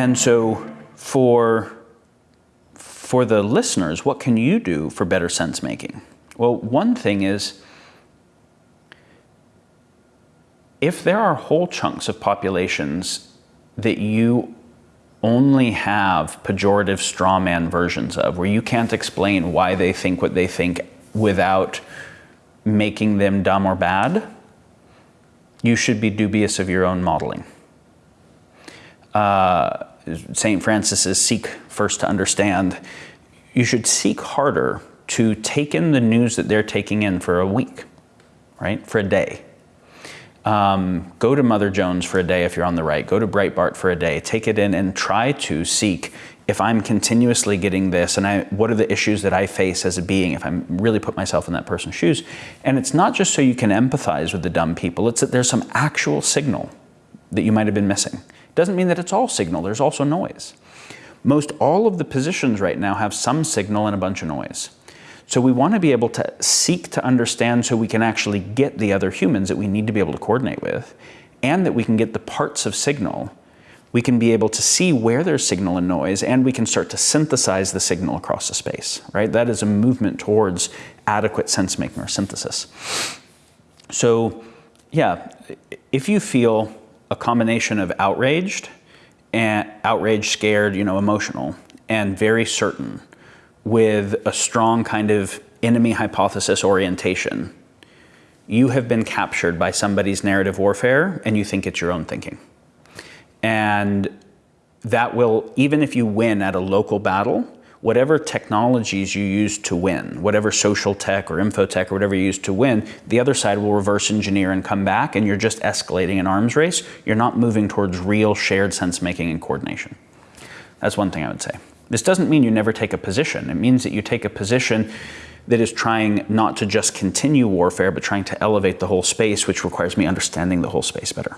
And so for, for the listeners, what can you do for better sense making? Well, one thing is if there are whole chunks of populations that you only have pejorative strawman versions of, where you can't explain why they think what they think without making them dumb or bad, you should be dubious of your own modeling. Uh, St. Francis says, seek first to understand. You should seek harder to take in the news that they're taking in for a week, right? For a day. Um, go to Mother Jones for a day if you're on the right. Go to Breitbart for a day. Take it in and try to seek if I'm continuously getting this and I, what are the issues that I face as a being if I'm really put myself in that person's shoes. And it's not just so you can empathize with the dumb people, it's that there's some actual signal that you might have been missing. Doesn't mean that it's all signal, there's also noise. Most all of the positions right now have some signal and a bunch of noise. So we want to be able to seek to understand so we can actually get the other humans that we need to be able to coordinate with, and that we can get the parts of signal. We can be able to see where there's signal and noise, and we can start to synthesize the signal across the space, right? That is a movement towards adequate sense making or synthesis. So yeah, if you feel a combination of outraged and outraged, scared, you know, emotional, and very certain with a strong kind of enemy hypothesis orientation, you have been captured by somebody's narrative warfare and you think it's your own thinking. And that will, even if you win at a local battle, whatever technologies you use to win, whatever social tech or infotech or whatever you use to win, the other side will reverse engineer and come back and you're just escalating an arms race. You're not moving towards real shared sense making and coordination. That's one thing I would say. This doesn't mean you never take a position. It means that you take a position that is trying not to just continue warfare, but trying to elevate the whole space, which requires me understanding the whole space better.